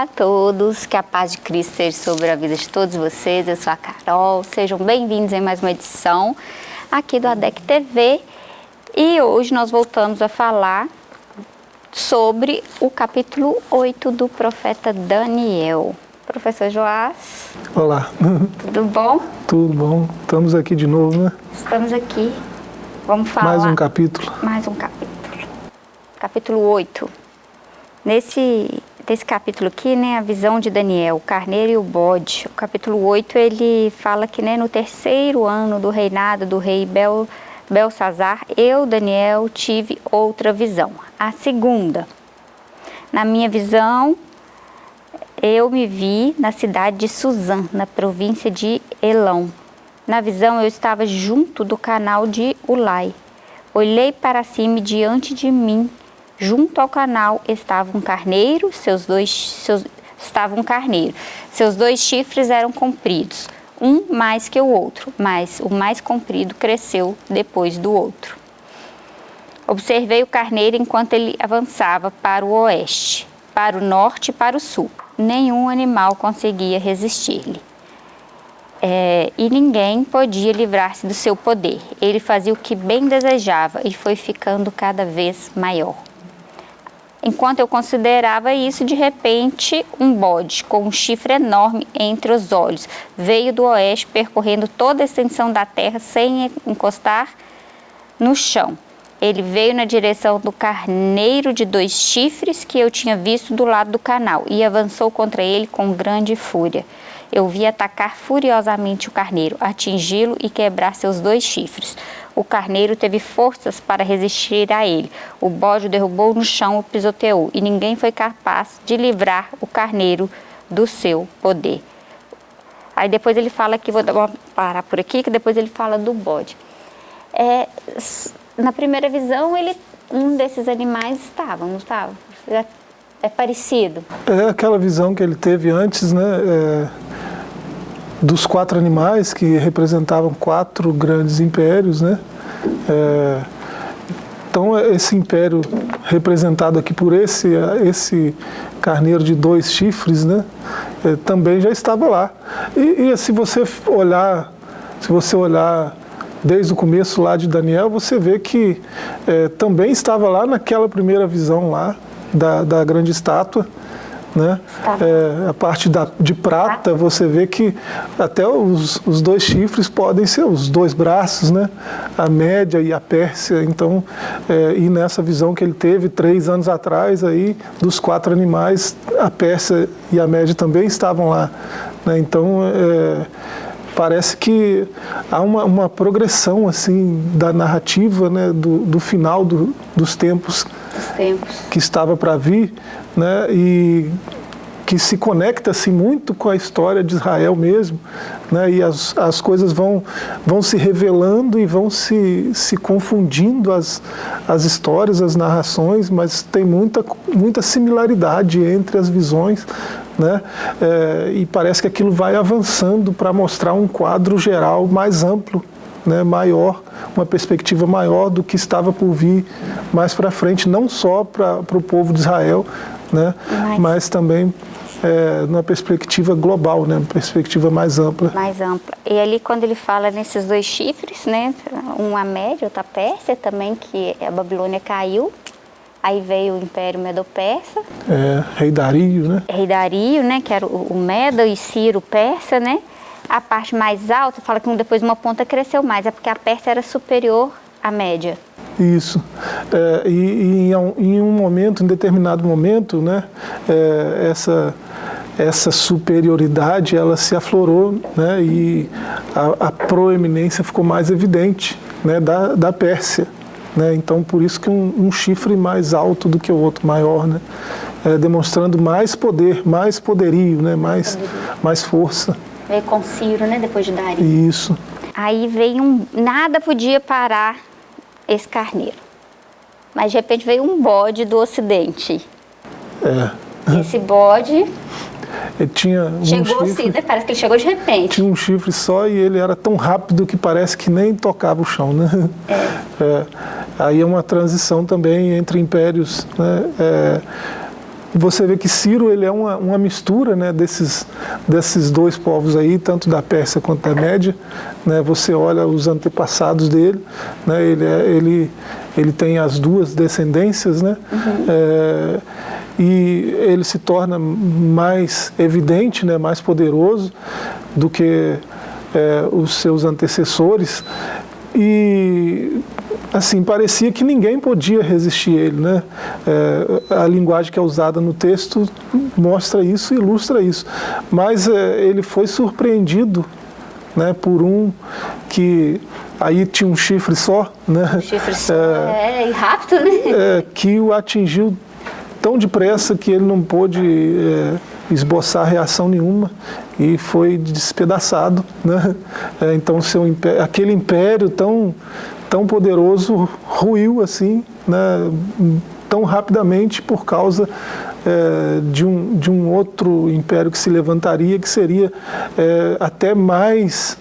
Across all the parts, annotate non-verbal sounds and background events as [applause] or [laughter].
Olá a todos, que a paz de Cristo seja sobre a vida de todos vocês. Eu sou a Carol, sejam bem-vindos em mais uma edição aqui do ADEC TV. E hoje nós voltamos a falar sobre o capítulo 8 do profeta Daniel. Professor Joás. Olá. Tudo bom? Tudo bom. Estamos aqui de novo, né? Estamos aqui. Vamos falar... Mais um capítulo. Mais um capítulo. Capítulo 8. Nesse desse capítulo aqui, né, a visão de Daniel, o carneiro e o bode. O capítulo 8, ele fala que né, no terceiro ano do reinado do rei Bel, Belsazar, eu, Daniel, tive outra visão. A segunda, na minha visão, eu me vi na cidade de Suzã, na província de Elão. Na visão, eu estava junto do canal de Ulai. Olhei para cima e diante de mim Junto ao canal estava um carneiro, seus dois seus, estava um carneiro. Seus dois chifres eram compridos, um mais que o outro, mas o mais comprido cresceu depois do outro. Observei o carneiro enquanto ele avançava para o oeste, para o norte e para o sul. Nenhum animal conseguia resistir-lhe. É, e ninguém podia livrar-se do seu poder. Ele fazia o que bem desejava e foi ficando cada vez maior. Enquanto eu considerava isso, de repente, um bode com um chifre enorme entre os olhos veio do oeste, percorrendo toda a extensão da terra sem encostar no chão. Ele veio na direção do carneiro de dois chifres que eu tinha visto do lado do canal e avançou contra ele com grande fúria. Eu vi atacar furiosamente o carneiro, atingi-lo e quebrar seus dois chifres. O carneiro teve forças para resistir a ele. O bode o derrubou no chão e pisoteou, e ninguém foi capaz de livrar o carneiro do seu poder. Aí depois ele fala que, vou parar por aqui, que depois ele fala do bode. É, na primeira visão, ele, um desses animais estava, não estava? É, é parecido. É aquela visão que ele teve antes, né? É dos quatro animais que representavam quatro grandes impérios, né? É, então esse império representado aqui por esse esse carneiro de dois chifres, né? É, também já estava lá. E, e se você olhar, se você olhar desde o começo lá de Daniel, você vê que é, também estava lá naquela primeira visão lá da, da grande estátua né? É, a parte da, de prata, você vê que até os, os dois chifres podem ser os dois braços, né? a média e a Pérsia. Então, é, e nessa visão que ele teve três anos atrás, aí, dos quatro animais, a Pérsia e a média também estavam lá. Né? Então, é, parece que há uma, uma, progressão assim da narrativa né, do, do final do, dos tempos, tempos, que estava para vir né, e que se conecta assim, muito com a história de Israel mesmo, né, e as, as coisas vão, vão se revelando e vão se, se confundindo as, as histórias, as narrações, mas tem muita, muita similaridade entre as visões, né, é, e parece que aquilo vai avançando para mostrar um quadro geral mais amplo né, maior, uma perspectiva maior do que estava por vir mais para frente, não só para o povo de Israel, né? mas, mas também é, numa perspectiva global, né? uma perspectiva mais ampla. Mais ampla. E ali quando ele fala nesses dois chifres, né? um a Média, outro a Pérsia também, que a Babilônia caiu, aí veio o Império Medo-Persa. É, Rei Dario, né? Rei Dario, né? que era o Medo e Ciro Persa, né? A parte mais alta, fala que depois uma ponta cresceu mais, é porque a Pérsia era superior à média. Isso. É, e, e em, um momento, em determinado momento, né, é, essa, essa superioridade ela se aflorou né, e a, a proeminência ficou mais evidente né, da, da Pérsia. Né, então, por isso que um, um, chifre mais alto do que o outro, maior, né, é, demonstrando mais poder, mais poderio, né, mais, mais força. Veio com Ciro, né, depois de Dario. Isso. Aí veio um... Nada podia parar esse carneiro. Mas de repente veio um bode do ocidente. É. Esse bode... Ele tinha um chegou chifre, assim, parece que ele chegou de repente. Tinha um chifre só e ele era tão rápido que parece que nem tocava o chão, né? É. [laughs] é. Aí é uma transição também entre impérios, né? É, você vê que Ciro ele é uma, uma mistura né, desses, desses dois povos aí, tanto da Pérsia quanto da Média. Né, você olha os antepassados dele, né, ele, é, ele, ele tem as duas descendências, né, uhum. é, e ele se torna mais evidente, né, mais poderoso do que é, os seus antecessores. E assim, parecia que ninguém podia resistir a ele. Né? É, a linguagem que é usada no texto mostra isso, ilustra isso. Mas é, ele foi surpreendido né, por um que aí tinha um chifre só, né? Um chifre só, é, é rápido, né? É, que o atingiu tão depressa que ele não pôde é, esboçar reação nenhuma e foi despedaçado, né? É, então seu império, aquele império tão tão poderoso ruiu assim, né, tão rapidamente por causa é, de, um, de um outro império que se levantaria, que seria é, até mais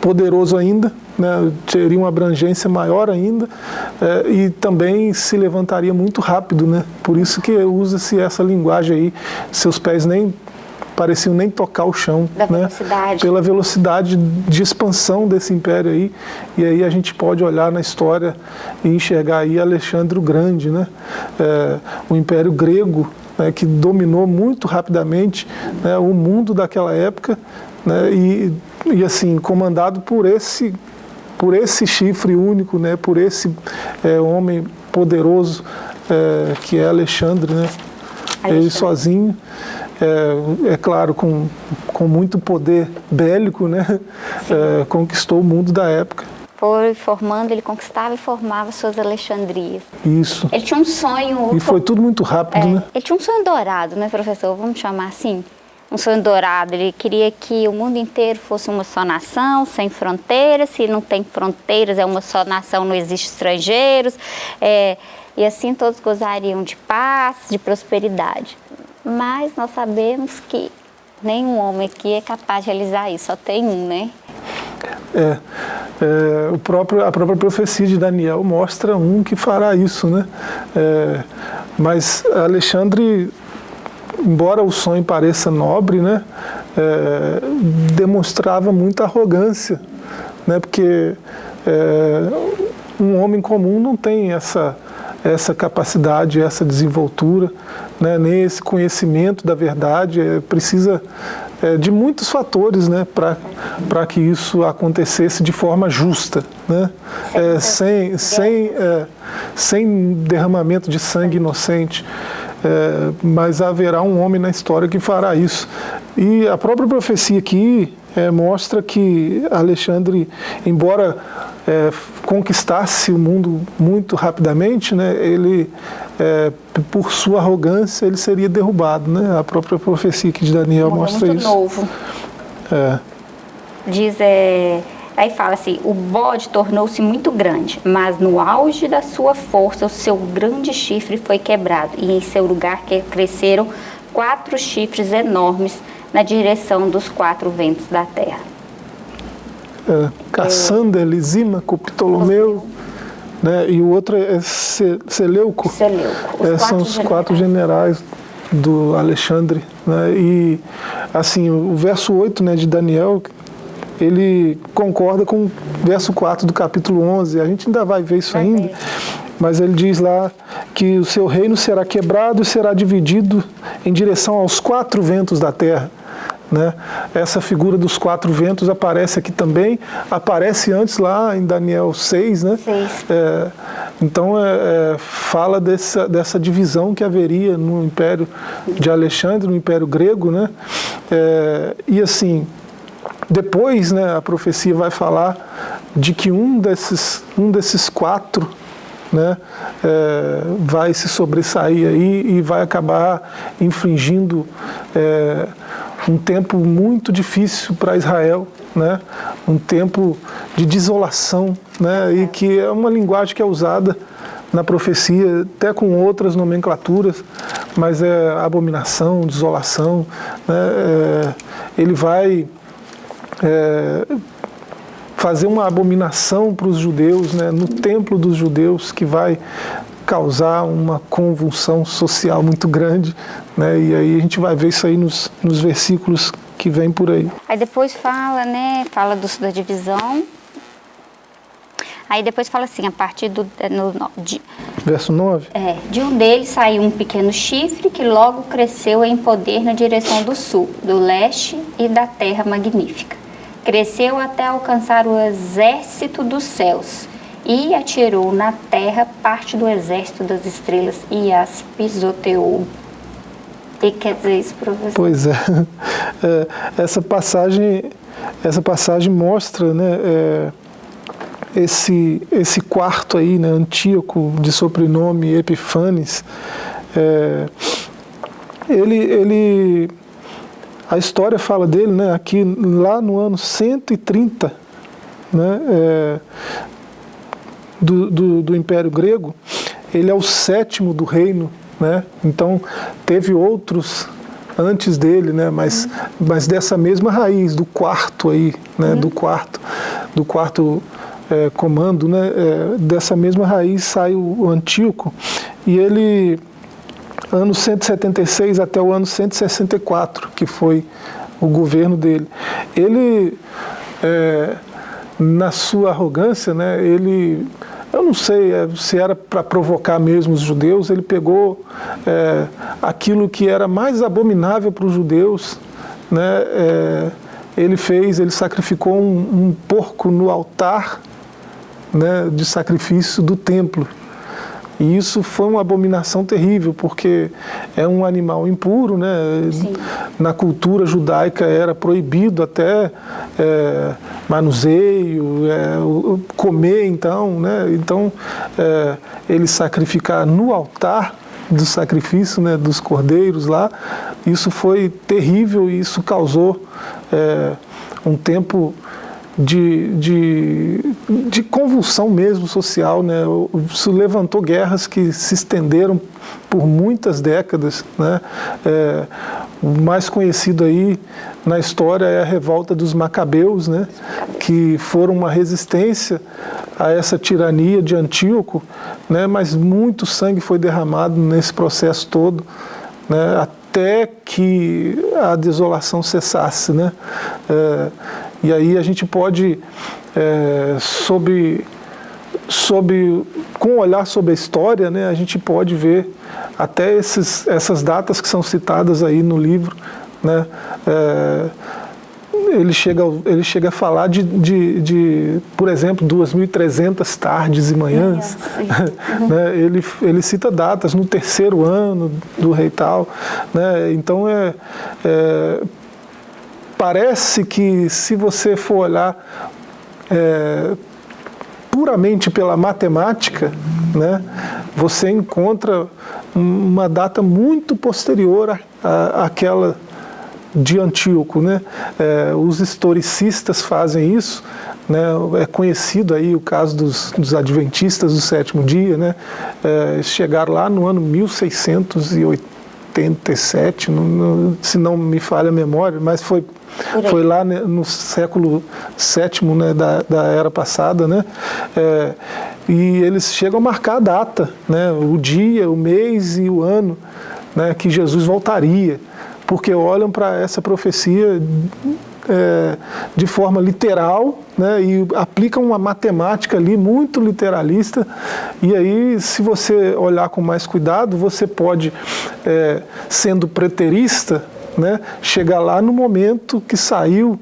poderoso ainda, né, teria uma abrangência maior ainda é, e também se levantaria muito rápido, né? Por isso que usa-se essa linguagem aí, seus pés nem pareciam nem tocar o chão, da né? velocidade. pela velocidade de expansão desse império aí. E aí a gente pode olhar na história e enxergar aí Alexandre o Grande, né? É, o Império Grego, né, que dominou muito rapidamente né, o mundo daquela época né, e, e assim comandado por esse por esse chifre único, né, por esse é, homem poderoso é, que é Alexandre, né? Alexandre. Ele sozinho é, é claro, com, com muito poder bélico, né, é, conquistou o mundo da época. Foi formando, ele conquistava e formava suas Alexandrias. Isso. Ele tinha um sonho... E foi tudo muito rápido, é, né? Ele tinha um sonho dourado, né, professor? Vamos chamar assim? Um sonho dourado. Ele queria que o mundo inteiro fosse uma só nação, sem fronteiras. Se não tem fronteiras, é uma só nação, não existe estrangeiros. É, e assim todos gozariam de paz, de prosperidade mas nós sabemos que nenhum homem aqui é capaz de realizar isso, só tem um, né? É, é o próprio, a própria profecia de Daniel mostra um que fará isso, né? É, mas Alexandre, embora o sonho pareça nobre, né? É, demonstrava muita arrogância, né? Porque é, um homem comum não tem essa essa capacidade, essa desenvoltura, né, nem esse conhecimento da verdade, é, precisa é, de muitos fatores né, para que isso acontecesse de forma justa, né, é, sem, sem, é, sem derramamento de sangue inocente. É, mas haverá um homem na história que fará isso. E a própria profecia aqui é, mostra que Alexandre, embora é, conquistasse o mundo muito rapidamente, né, ele, é, por sua arrogância, ele seria derrubado. Né? A própria profecia aqui de Daniel mostra muito isso. novo. É. Diz, é, aí fala assim, o bode tornou-se muito grande, mas no auge da sua força, o seu grande chifre foi quebrado, e em seu lugar cresceram quatro chifres enormes, na direção dos quatro ventos da terra. É, Cassandra, Lisímaco, Ptolomeu, né, e o outro é Seleuco. Seleuco. É, são os quatro generais do Alexandre. Né, e assim, o verso 8 né, de Daniel, ele concorda com o verso 4 do capítulo 11. A gente ainda vai ver isso vai ainda. Ver. Mas ele diz lá que o seu reino será quebrado e será dividido em direção aos quatro ventos da terra. Né? Essa figura dos quatro ventos aparece aqui também, aparece antes lá em Daniel 6, né? É, então é, é, fala dessa, dessa divisão que haveria no Império de Alexandre, no Império Grego, né? É, e assim, depois né, a profecia vai falar de que um desses, um desses quatro né, é, vai se sobressair aí e vai acabar infringindo é, um tempo muito difícil para Israel, né? um tempo de desolação, né? e que é uma linguagem que é usada na profecia, até com outras nomenclaturas, mas é abominação, desolação. Né? É, ele vai é, fazer uma abominação para os judeus, né? no templo dos judeus, que vai causar uma convulsão social muito grande, né? E aí a gente vai ver isso aí nos, nos versículos que vem por aí. Aí depois fala, né? Fala do, da divisão. Aí depois fala assim, a partir do... No, de, Verso 9? É, de um deles saiu um pequeno chifre que logo cresceu em poder na direção do sul, do leste e da terra magnífica. Cresceu até alcançar o exército dos céus e atirou na terra parte do exército das estrelas e as pisoteou. O que quer dizer isso, professor? Pois é. é essa passagem, essa passagem mostra, né, é, esse esse quarto aí, né, Antíoco, de sobrenome Epifanes, é, ele ele a história fala dele, né, aqui lá no ano 130, né, é, do, do, do Império Grego, ele é o sétimo do reino, né? Então teve outros antes dele, né? Mas, uhum. mas dessa mesma raiz do quarto aí, né? Uhum. Do quarto, do quarto é, comando, né? É, dessa mesma raiz sai o, o Antíoco e ele ano 176 até o ano 164 que foi o governo dele. Ele é, na sua arrogância, né? Ele eu não sei é, se era para provocar mesmo os judeus, ele pegou é, aquilo que era mais abominável para os judeus, né, é, ele fez, ele sacrificou um, um porco no altar né, de sacrifício do templo. E isso foi uma abominação terrível, porque é um animal impuro, né? Sim. Na cultura judaica era proibido até é, manuseio, é, comer então, né? Então, é, ele sacrificar no altar do sacrifício né, dos cordeiros lá, isso foi terrível e isso causou é, um tempo de, de, de convulsão mesmo social, né? Isso levantou guerras que se estenderam por muitas décadas, né? É, o mais conhecido aí na história é a revolta dos Macabeus, né? Que foram uma resistência a essa tirania de Antíoco, né? Mas muito sangue foi derramado nesse processo todo, né? Até que a desolação cessasse, né? É, e aí a gente pode, é, sob, sob, com um olhar sobre a história, né, a gente pode ver até esses, essas datas que são citadas aí no livro, né, é, ele chega, ele chega a falar de, de, de por exemplo, 2.300 tardes e manhãs. Uhum. [laughs] né? ele, ele cita datas no terceiro ano do rei tal. Né? Então, é, é, parece que se você for olhar é, puramente pela matemática, né, você encontra uma data muito posterior àquela de Antíoco. Né? É, os historicistas fazem isso, né? é conhecido aí o caso dos, dos adventistas do sétimo dia, né? É, chegaram lá no ano 1680, 87, não, não, se não me falha a memória, mas foi, foi lá né, no século VII né, da, da era passada, né? É, e eles chegam a marcar a data, né, o dia, o mês e o ano né, que Jesus voltaria, porque olham para essa profecia é, de forma literal né, e aplicam uma matemática ali muito literalista. E aí, se você olhar com mais cuidado, você pode, é, sendo preterista, né, chegar lá no momento que saiu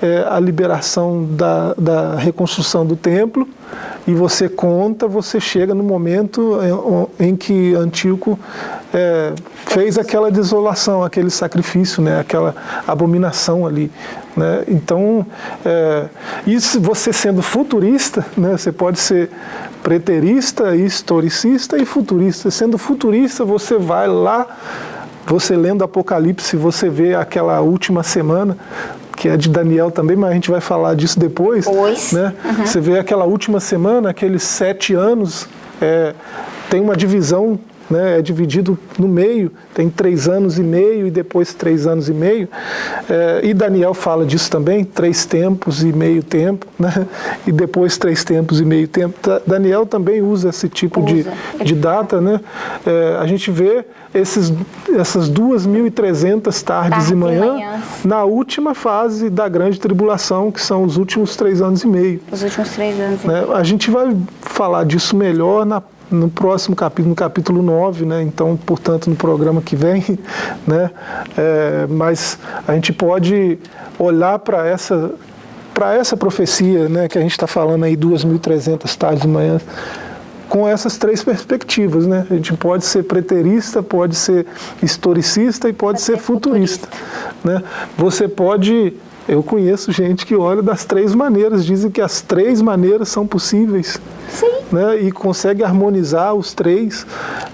é, a liberação da, da reconstrução do templo e você conta, você chega no momento em, em que Antíoco é, fez aquela desolação, aquele sacrifício, né, aquela abominação ali. Né? Então, é, isso você sendo futurista, né, você pode ser preterista, historicista e futurista. Sendo futurista, você vai lá, você lendo Apocalipse, você vê aquela última semana, que é de Daniel também, mas a gente vai falar disso depois. Pois. Né? Uhum. Você vê aquela última semana, aqueles sete anos, é, tem uma divisão né, é dividido no meio, tem três anos e meio e depois três anos e meio, é, e Daniel fala disso também, três tempos e meio tempo, né, e depois três tempos e meio tempo. Daniel também usa esse tipo usa. De, de data, né, é, a gente vê esses, essas 2.300 tardes, tardes e manhã na última fase da grande tribulação, que são os últimos três anos e meio. Os últimos três anos né? A gente vai falar disso melhor na no próximo capítulo, no capítulo 9, né? então, portanto, no programa que vem, [laughs] né? É, mas a gente pode olhar para essa, para essa profecia né? que a gente está falando aí, 2.300 tardes de manhã, com essas três perspectivas. Né? A gente pode ser preterista, pode ser historicista e pode, pode ser, ser futurista. futurista. Né? Você pode eu conheço gente que olha das três maneiras, dizem que as três maneiras são possíveis. Sim. Né, e consegue harmonizar os três.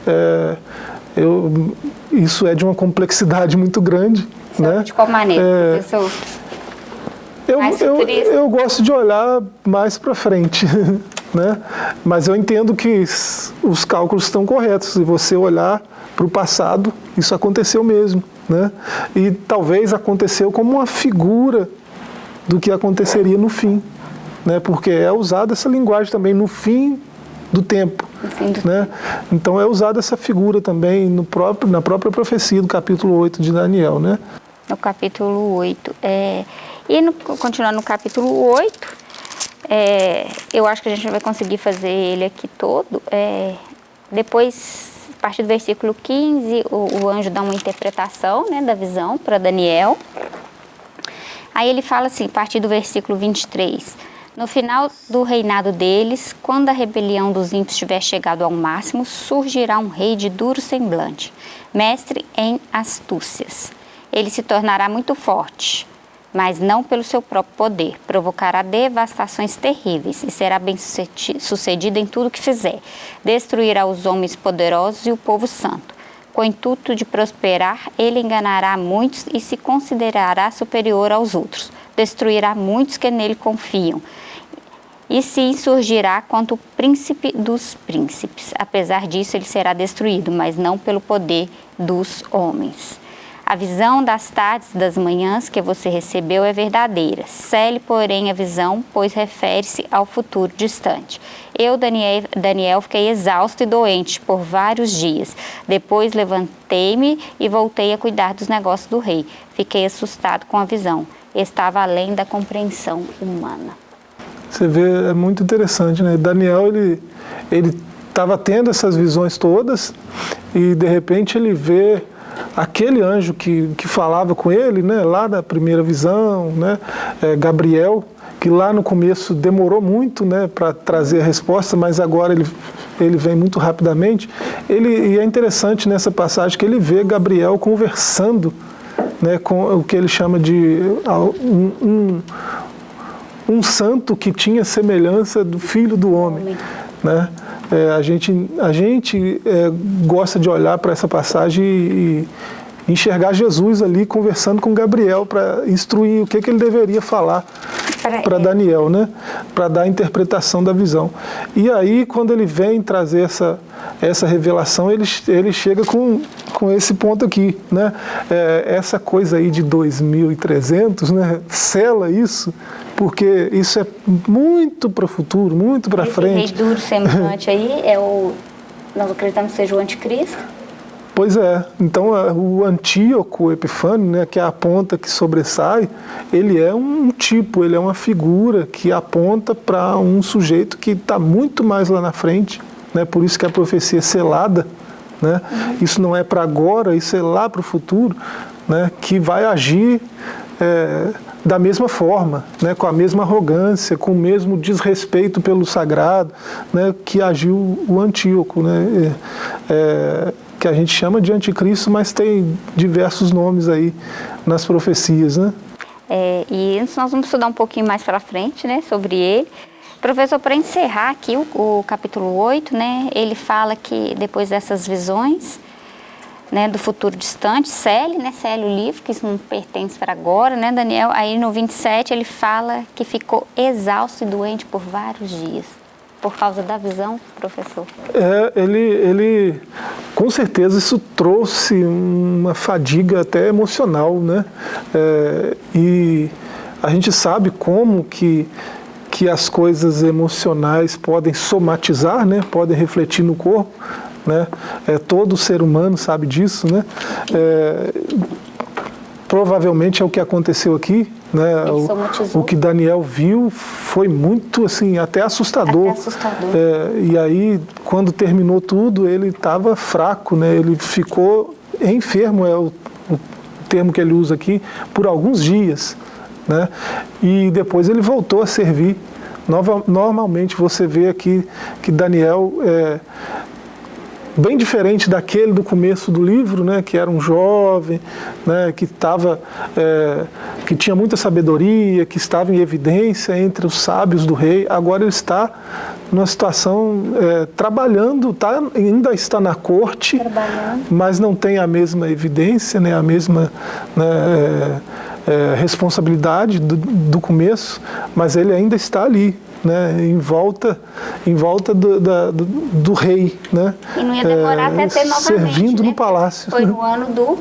É, eu, isso é de uma complexidade muito grande. né? De qual maneira, é, professor? Eu, eu, eu gosto de olhar mais para frente, [laughs] né? mas eu entendo que os cálculos estão corretos. Se você olhar para o passado, isso aconteceu mesmo. Né? E talvez aconteceu como uma figura do que aconteceria no fim, né? porque é usada essa linguagem também no fim do tempo. Né? Então é usada essa figura também no próprio, na própria profecia do capítulo 8 de Daniel. Né? No capítulo 8. É... E no, continuando no capítulo 8, é, eu acho que a gente vai conseguir fazer ele aqui todo. É, depois partir do versículo 15, o, o anjo dá uma interpretação né, da visão para Daniel. Aí ele fala assim, a partir do versículo 23, no final do reinado deles, quando a rebelião dos ímpios tiver chegado ao máximo, surgirá um rei de duro semblante, mestre em astúcias. Ele se tornará muito forte, mas não pelo seu próprio poder. Provocará devastações terríveis e será bem sucedido em tudo que fizer. Destruirá os homens poderosos e o povo santo. Com o intuito de prosperar, ele enganará muitos e se considerará superior aos outros. Destruirá muitos que nele confiam. E se insurgirá contra o príncipe dos príncipes. Apesar disso, ele será destruído, mas não pelo poder dos homens. A visão das tardes e das manhãs que você recebeu é verdadeira. Cele, porém, a visão, pois refere-se ao futuro distante. Eu, Daniel, Daniel, fiquei exausto e doente por vários dias. Depois levantei-me e voltei a cuidar dos negócios do rei. Fiquei assustado com a visão. Estava além da compreensão humana. Você vê, é muito interessante, né? Daniel, ele ele estava tendo essas visões todas e de repente ele vê aquele anjo que, que falava com ele, né, lá na primeira visão, né, é, Gabriel, que lá no começo demorou muito né, para trazer a resposta, mas agora ele, ele vem muito rapidamente. Ele, e é interessante nessa passagem que ele vê Gabriel conversando né, com o que ele chama de um, um, um santo que tinha semelhança do filho do homem. Né? É, a gente, a gente é, gosta de olhar para essa passagem e, e, enxergar Jesus ali conversando com Gabriel para instruir o que, que ele deveria falar para Daniel, né? para dar a interpretação da visão. E aí, quando ele vem trazer essa, essa revelação, ele, ele chega com, com esse ponto aqui. Né? É, essa coisa aí de 2.300, né? sela isso porque isso é muito para o futuro, muito para frente. Esse rei duro [laughs] semblante aí é o, nós acreditamos que seja o anticristo? Pois é, então o Antíoco Epifânio, né, que é a ponta que sobressai, ele é um tipo, ele é uma figura que aponta para um sujeito que está muito mais lá na frente, né, por isso que a profecia é selada, né, isso não é para agora, isso é lá para o futuro, né, que vai agir é, da mesma forma, né, com a mesma arrogância, com o mesmo desrespeito pelo sagrado né, que agiu o Antíoco, né, é, é, que a gente chama de anticristo, mas tem diversos nomes aí nas profecias. Né? É, e nós vamos estudar um pouquinho mais para frente né, sobre ele. Professor, para encerrar aqui o, o capítulo 8, né, ele fala que depois dessas visões, né, do futuro distante, Célio, né, Célio livro, que isso não pertence para agora, né, Daniel? Aí no 27 ele fala que ficou exausto e doente por vários dias. Por causa da visão, professor? É, ele, ele com certeza isso trouxe uma fadiga até emocional, né? É, e a gente sabe como que, que as coisas emocionais podem somatizar, né? Podem refletir no corpo, né? É, todo ser humano sabe disso, né? É, provavelmente é o que aconteceu aqui, né? O, o, que Daniel viu foi muito assim até assustador. Até assustador. É, e aí quando terminou tudo ele estava fraco, né? Ele ficou enfermo é o, o, termo que ele usa aqui por alguns dias, né? E depois ele voltou a servir. Nova, normalmente você vê aqui que Daniel é, bem diferente daquele do começo do livro, né, que era um jovem, né, que, tava, é, que tinha muita sabedoria, que estava em evidência entre os sábios do rei. Agora ele está numa situação é, trabalhando, tá, ainda está na corte, mas não tem a mesma evidência, né, a mesma né, é, é responsabilidade do, do começo, mas ele ainda está ali, né, em volta, em volta do, da, do, do, rei. Né, e não ia demorar é, até ter novamente. Servindo né? no palácio. Foi no ano do.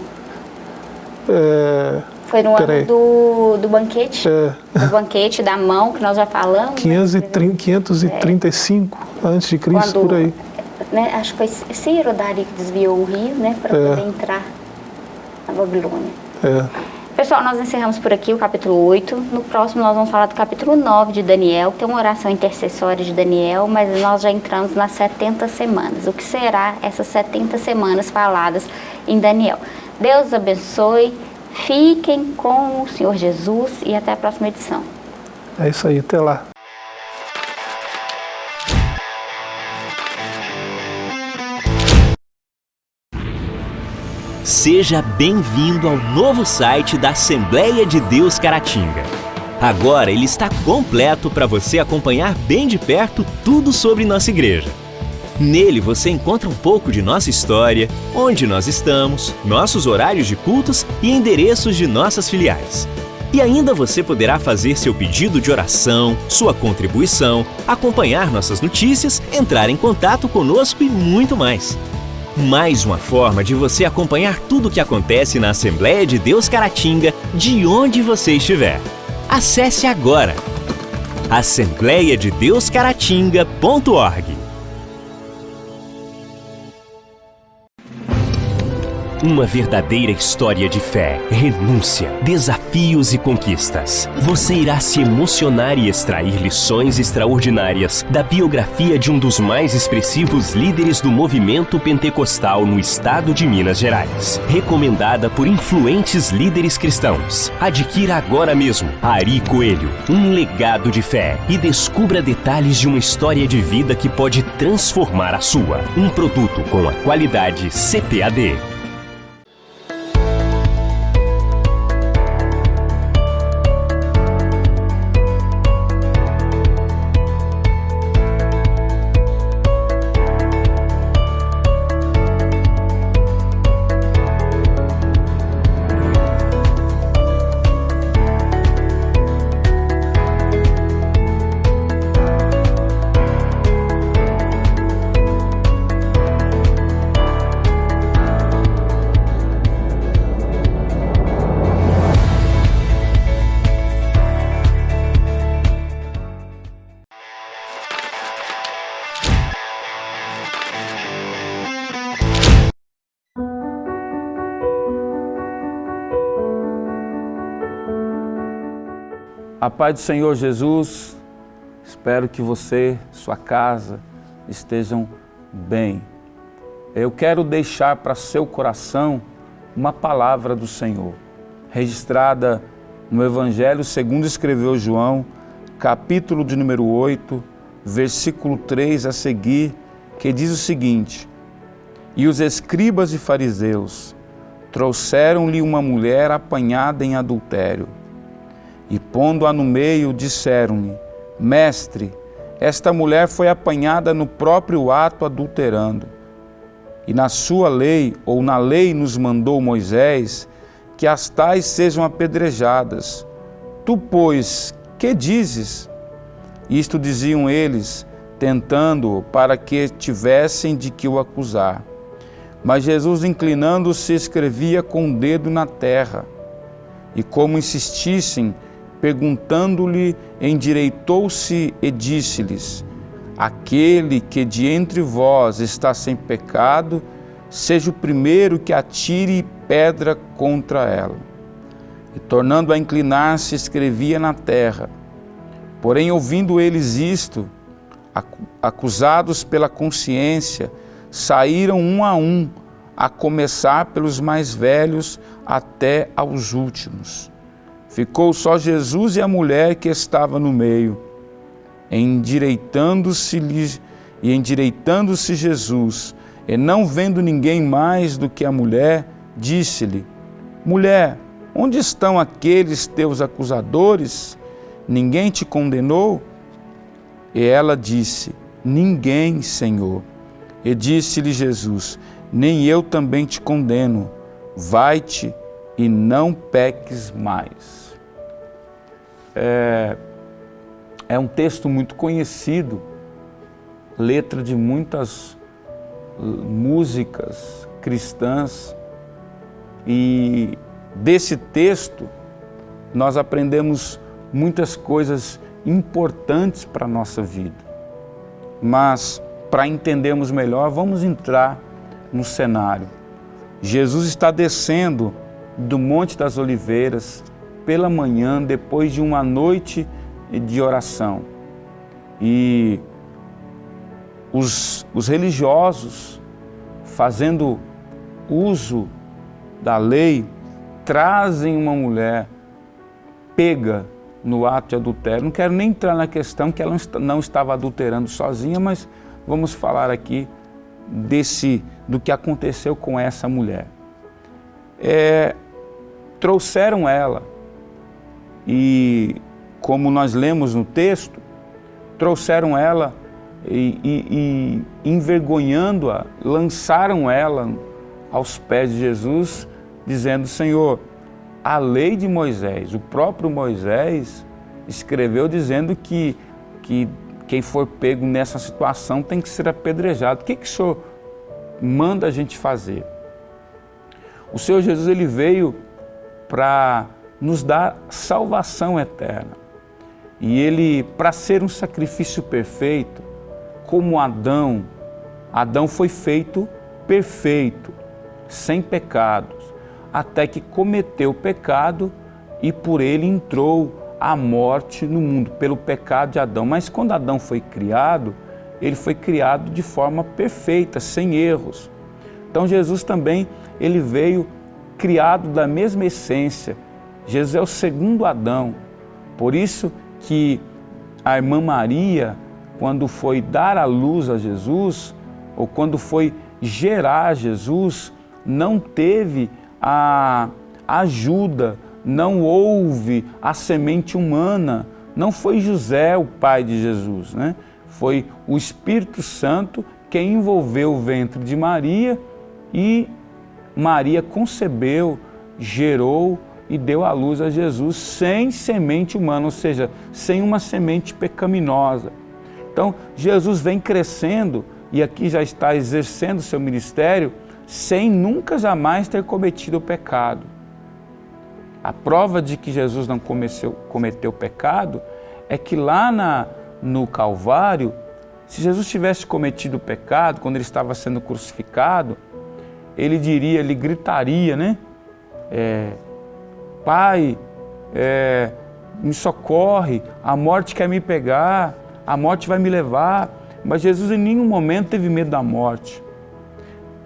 É, foi no ano do, do banquete, é. do banquete da mão, que nós já falamos. 530, 535 é. antes de Cristo, Quando, por aí. Né, acho que foi Ciro Dari que desviou o rio, né, para é. poder entrar na Babilônia. É. Pessoal, nós encerramos por aqui o capítulo 8. No próximo nós vamos falar do capítulo 9 de Daniel, que tem uma oração intercessória de Daniel, mas nós já entramos nas 70 semanas. O que será essas 70 semanas faladas em Daniel? Deus abençoe, fiquem com o Senhor Jesus e até a próxima edição. É isso aí, até lá. Seja bem-vindo ao novo site da Assembleia de Deus Caratinga. Agora ele está completo para você acompanhar bem de perto tudo sobre nossa igreja. Nele você encontra um pouco de nossa história, onde nós estamos, nossos horários de cultos e endereços de nossas filiais. E ainda você poderá fazer seu pedido de oração, sua contribuição, acompanhar nossas notícias, entrar em contato conosco e muito mais mais uma forma de você acompanhar tudo o que acontece na Assembleia de Deus Caratinga, de onde você estiver. Acesse agora assembleiadedeuscaratinga.org Uma verdadeira história de fé, renúncia, desafios e conquistas. Você irá se emocionar e extrair lições extraordinárias da biografia de um dos mais expressivos líderes do movimento pentecostal no estado de Minas Gerais. Recomendada por influentes líderes cristãos. Adquira agora mesmo Ari Coelho, um legado de fé e descubra detalhes de uma história de vida que pode transformar a sua. Um produto com a qualidade CPAD. A paz do Senhor Jesus, espero que você, sua casa, estejam bem. Eu quero deixar para seu coração uma palavra do Senhor, registrada no Evangelho segundo escreveu João, capítulo de número 8, versículo 3 a seguir, que diz o seguinte, E os escribas e fariseus trouxeram-lhe uma mulher apanhada em adultério e pondo-a no meio, disseram-lhe: Mestre, esta mulher foi apanhada no próprio ato adulterando. E na sua lei, ou na lei nos mandou Moisés, que as tais sejam apedrejadas. Tu, pois, que dizes? Isto diziam eles, tentando-o para que tivessem de que o acusar. Mas Jesus, inclinando-se, escrevia com o dedo na terra. E como insistissem, perguntando-lhe, endireitou-se e disse-lhes: Aquele que de entre vós está sem pecado, seja o primeiro que atire pedra contra ela. E tornando a inclinar-se, escrevia na terra. Porém, ouvindo eles isto, acusados pela consciência, saíram um a um, a começar pelos mais velhos até aos últimos. Ficou só Jesus e a mulher que estava no meio. Endireitando-se e endireitando-se Jesus, e não vendo ninguém mais do que a mulher, disse-lhe: Mulher, onde estão aqueles teus acusadores? Ninguém te condenou? E ela disse: Ninguém, Senhor. E disse-lhe Jesus: Nem eu também te condeno. Vai-te e não peques mais. É, é um texto muito conhecido, letra de muitas músicas cristãs, e desse texto nós aprendemos muitas coisas importantes para a nossa vida. Mas, para entendermos melhor, vamos entrar no cenário. Jesus está descendo do Monte das Oliveiras pela manhã, depois de uma noite de oração. E os, os religiosos, fazendo uso da lei, trazem uma mulher pega no ato de adultério. Não quero nem entrar na questão que ela não estava adulterando sozinha, mas vamos falar aqui desse, do que aconteceu com essa mulher. É, trouxeram ela e, como nós lemos no texto, trouxeram ela e, e, e envergonhando-a, lançaram ela aos pés de Jesus, dizendo, Senhor, a lei de Moisés, o próprio Moisés escreveu dizendo que, que quem for pego nessa situação tem que ser apedrejado. O que, que o Senhor manda a gente fazer? O Senhor Jesus ele veio para nos dar salvação eterna. E ele, para ser um sacrifício perfeito, como Adão, Adão foi feito perfeito, sem pecados até que cometeu o pecado e por ele entrou a morte no mundo, pelo pecado de Adão. Mas quando Adão foi criado, ele foi criado de forma perfeita, sem erros. Então Jesus também, ele veio criado da mesma essência. Jesus é o segundo Adão. Por isso que a irmã Maria, quando foi dar a luz a Jesus, ou quando foi gerar Jesus, não teve a ajuda, não houve a semente humana, não foi José o pai de Jesus, né? foi o Espírito Santo que envolveu o ventre de Maria e Maria concebeu, gerou e deu à luz a Jesus sem semente humana, ou seja, sem uma semente pecaminosa. Então, Jesus vem crescendo e aqui já está exercendo seu ministério sem nunca jamais ter cometido o pecado. A prova de que Jesus não cometeu, cometeu pecado é que lá na, no Calvário, se Jesus tivesse cometido pecado, quando ele estava sendo crucificado, ele diria, ele gritaria, né? É, Pai, é, me socorre, a morte quer me pegar, a morte vai me levar. Mas Jesus em nenhum momento teve medo da morte.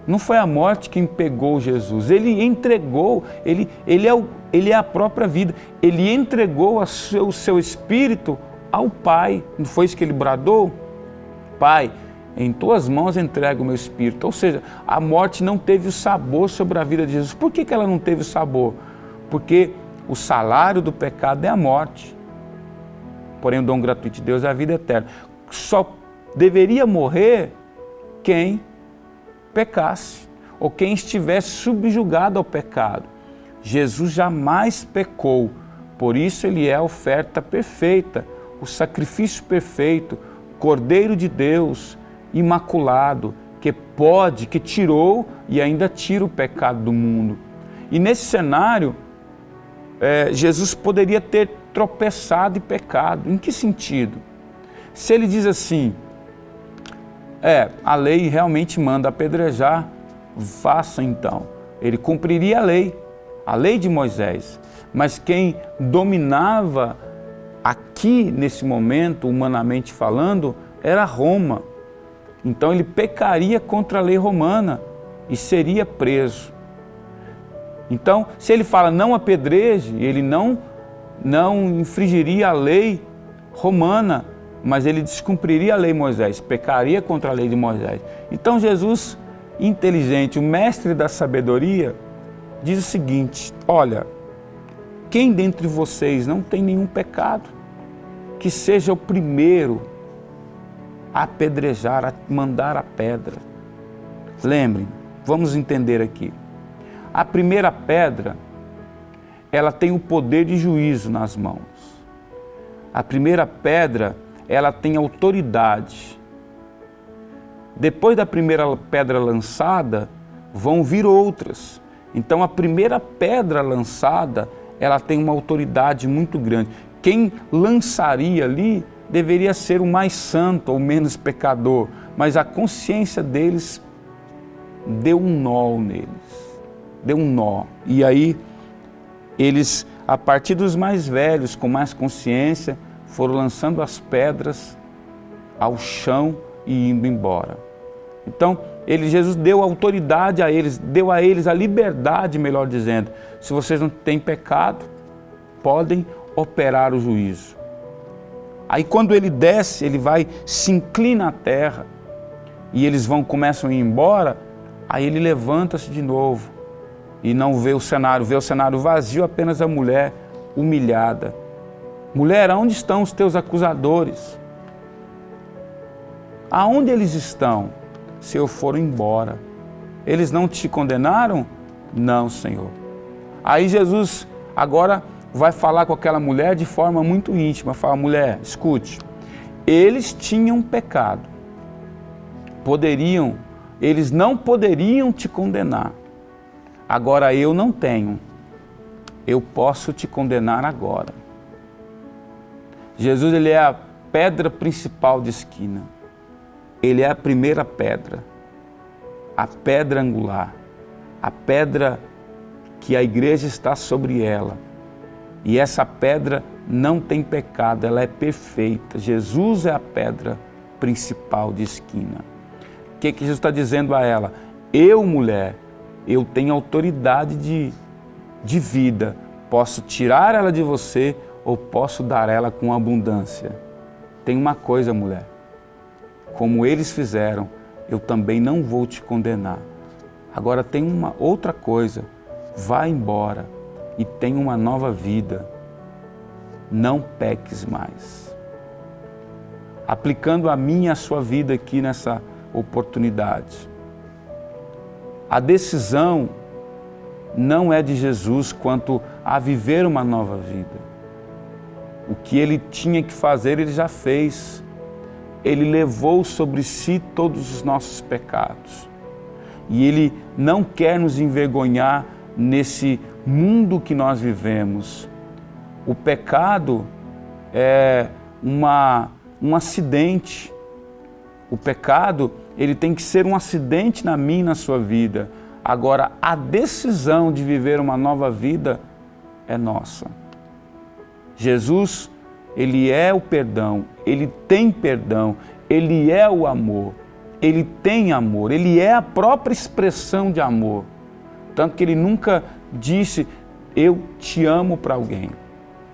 Não foi a morte quem pegou Jesus, ele entregou, ele, ele, é, o, ele é a própria vida. Ele entregou o seu, seu espírito ao Pai. Não foi isso que ele bradou? Pai, em tuas mãos entrego o meu espírito. Ou seja, a morte não teve o sabor sobre a vida de Jesus. Por que, que ela não teve o sabor? Porque o salário do pecado é a morte. Porém, o dom gratuito de Deus é a vida eterna. Só deveria morrer quem pecasse, ou quem estivesse subjugado ao pecado. Jesus jamais pecou, por isso ele é a oferta perfeita, o sacrifício perfeito, Cordeiro de Deus, imaculado, que pode, que tirou e ainda tira o pecado do mundo. E nesse cenário, é, Jesus poderia ter tropeçado e pecado. Em que sentido? Se ele diz assim, é, a lei realmente manda apedrejar, faça então. Ele cumpriria a lei, a lei de Moisés. Mas quem dominava aqui, nesse momento, humanamente falando, era Roma. Então ele pecaria contra a lei romana e seria preso. Então, se ele fala não apedreje, ele não, não infringiria a lei romana, mas ele descumpriria a lei de Moisés, pecaria contra a lei de Moisés. Então Jesus, inteligente, o mestre da sabedoria, diz o seguinte, olha, quem dentre vocês não tem nenhum pecado, que seja o primeiro a apedrejar, a mandar a pedra. Lembrem, vamos entender aqui. A primeira pedra, ela tem o poder de juízo nas mãos. A primeira pedra, ela tem autoridade. Depois da primeira pedra lançada, vão vir outras. Então a primeira pedra lançada, ela tem uma autoridade muito grande. Quem lançaria ali deveria ser o mais santo ou menos pecador, mas a consciência deles deu um nó neles, deu um nó. E aí eles, a partir dos mais velhos, com mais consciência, foram lançando as pedras ao chão e indo embora. Então, ele, Jesus deu autoridade a eles, deu a eles a liberdade, melhor dizendo. Se vocês não têm pecado, podem operar o juízo. Aí quando ele desce, ele vai, se inclina à terra e eles vão, começam a ir embora, aí ele levanta-se de novo e não vê o cenário, vê o cenário vazio, apenas a mulher humilhada. Mulher, aonde estão os teus acusadores? Aonde eles estão? Se eu for embora. Eles não te condenaram? Não, Senhor. Aí Jesus agora vai falar com aquela mulher de forma muito íntima. Fala, mulher, escute, eles tinham pecado. Poderiam, eles não poderiam te condenar. Agora eu não tenho. Eu posso te condenar agora. Jesus ele é a pedra principal de esquina. Ele é a primeira pedra, a pedra angular, a pedra que a igreja está sobre ela e essa pedra não tem pecado, ela é perfeita. Jesus é a pedra principal de esquina. O que, que Jesus está dizendo a ela? Eu, mulher, eu tenho autoridade de, de vida. Posso tirar ela de você ou posso dar ela com abundância. Tem uma coisa, mulher. Como eles fizeram, eu também não vou te condenar. Agora tem uma outra coisa. Vá embora e tenha uma nova vida. Não peques mais. Aplicando a minha e a sua vida aqui nessa oportunidade. A decisão não é de Jesus quanto a viver uma nova vida. O que ele tinha que fazer, ele já fez. Ele levou sobre si todos os nossos pecados. E ele não quer nos envergonhar nesse mundo que nós vivemos. O pecado é uma, um acidente. O pecado, ele tem que ser um acidente na minha e na sua vida. Agora, a decisão de viver uma nova vida é nossa. Jesus, ele é o perdão, ele tem perdão, ele é o amor, ele tem amor, ele é a própria expressão de amor. Tanto que ele nunca disse, eu te amo para alguém.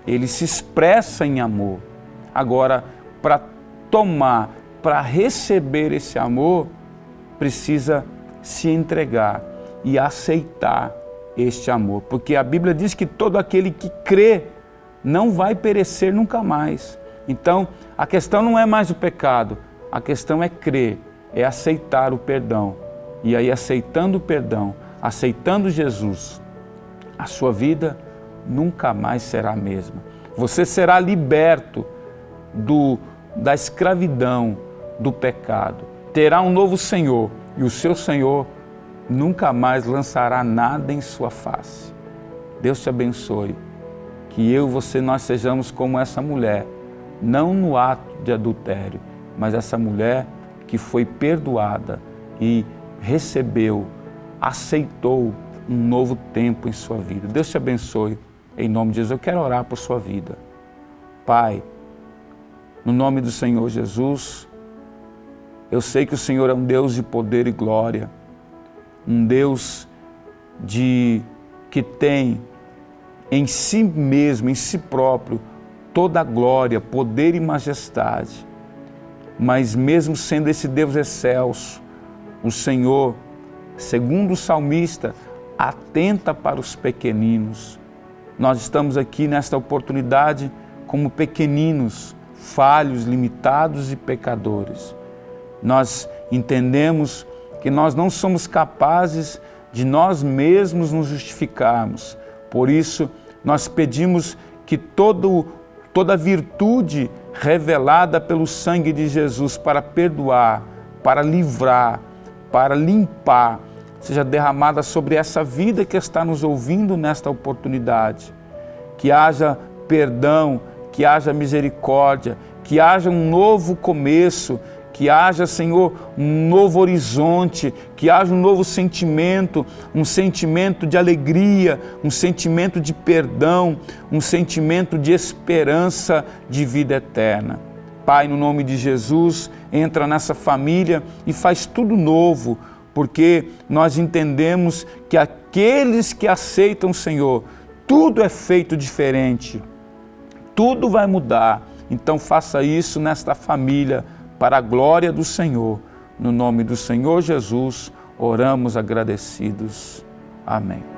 Ele se expressa em amor. Agora, para tomar, para receber esse amor, precisa se entregar e aceitar este amor. Porque a Bíblia diz que todo aquele que crê não vai perecer nunca mais. Então, a questão não é mais o pecado, a questão é crer, é aceitar o perdão. E aí, aceitando o perdão, aceitando Jesus, a sua vida nunca mais será a mesma. Você será liberto do, da escravidão, do pecado. Terá um novo Senhor e o seu Senhor nunca mais lançará nada em sua face. Deus te abençoe. Que eu você nós sejamos como essa mulher, não no ato de adultério, mas essa mulher que foi perdoada e recebeu, aceitou um novo tempo em sua vida. Deus te abençoe. Em nome de Jesus, eu quero orar por sua vida. Pai, no nome do Senhor Jesus, eu sei que o Senhor é um Deus de poder e glória, um Deus de que tem em si mesmo, em si próprio, toda a glória, poder e majestade. Mas mesmo sendo esse Deus excelso, o Senhor, segundo o salmista, atenta para os pequeninos. Nós estamos aqui nesta oportunidade como pequeninos, falhos, limitados e pecadores. Nós entendemos que nós não somos capazes de nós mesmos nos justificarmos. Por isso, nós pedimos que todo, toda virtude revelada pelo sangue de Jesus para perdoar, para livrar, para limpar, seja derramada sobre essa vida que está nos ouvindo nesta oportunidade. Que haja perdão, que haja misericórdia, que haja um novo começo, que haja, Senhor, um novo horizonte, que haja um novo sentimento, um sentimento de alegria, um sentimento de perdão, um sentimento de esperança de vida eterna. Pai, no nome de Jesus, entra nessa família e faz tudo novo, porque nós entendemos que aqueles que aceitam o Senhor, tudo é feito diferente, tudo vai mudar. Então faça isso nesta família, para a glória do Senhor. No nome do Senhor Jesus, oramos agradecidos. Amém.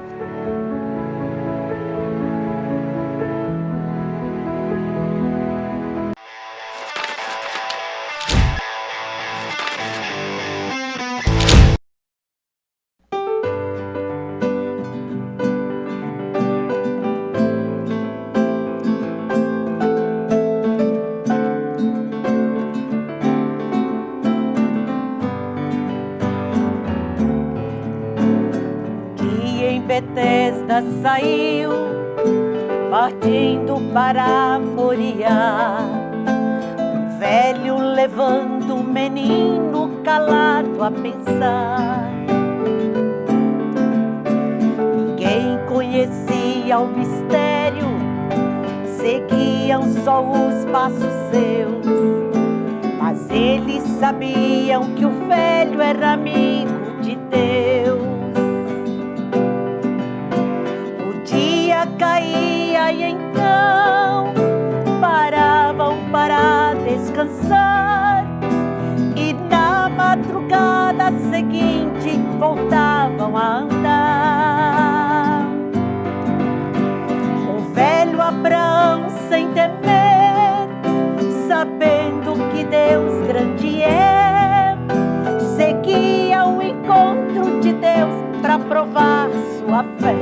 Saiu, partindo para Moriá. Um velho levando o menino calado a pensar. Ninguém conhecia o mistério, seguiam só os passos seus. Mas eles sabiam que o velho era amigo seguinte voltavam a andar. O velho Abraão sem temer, sabendo que Deus grande é, seguia o encontro de Deus para provar sua fé.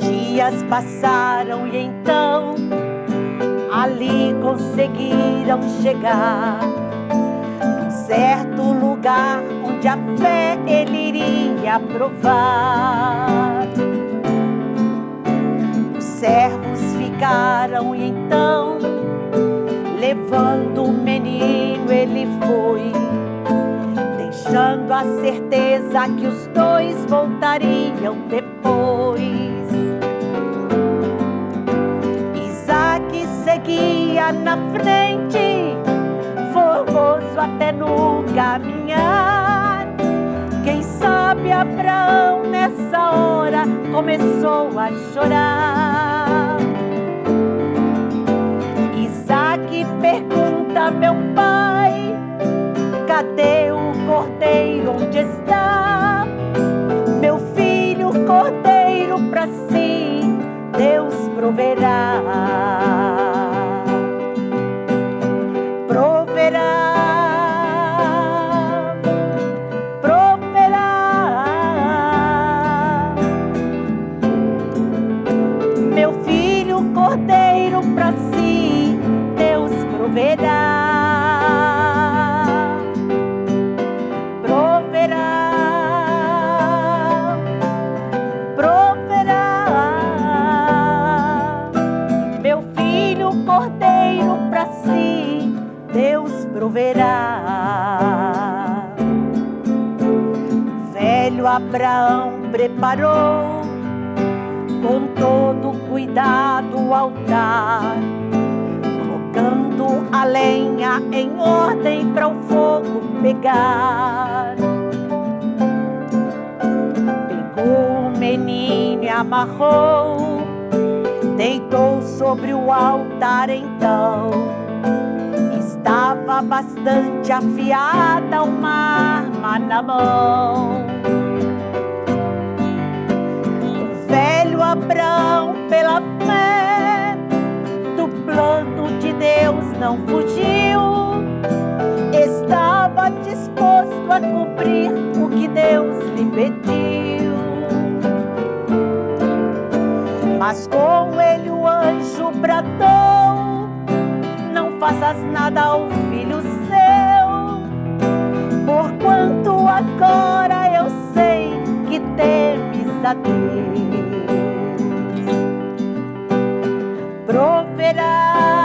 dias passaram e então ali conseguiram chegar certo lugar onde a fé ele iria provar. Os servos ficaram e então, levando o menino, ele foi, deixando a certeza que os dois voltariam depois. seguia na frente, até no caminhar. Quem sabe Abraão nessa hora começou a chorar. Isaac pergunta, meu pai, cadê o cordeiro? Onde está? Meu filho, cordeiro para si, Deus proverá. Abraão preparou com todo cuidado o altar, colocando a lenha em ordem para o fogo pegar. Pegou o menino e amarrou, deitou sobre o altar então. Estava bastante afiada uma arma na mão. Abraão, pela fé do plano de Deus, não fugiu. Estava disposto a cumprir o que Deus lhe pediu. Mas com ele o anjo bradou: Não faças nada ao filho seu, porquanto agora eu sei que temes a Deus. Proverá,